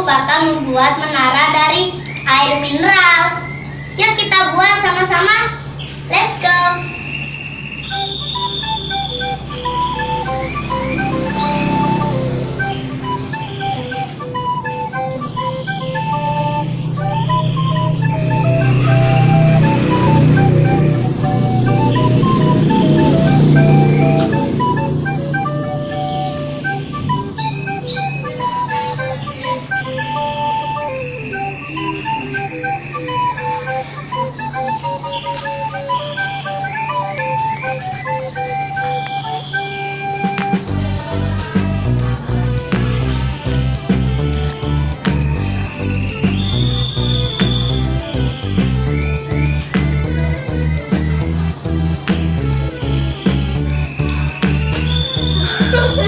aku bakal membuat menara dari air mineral. Yuk kita buat sama-sama. Oh,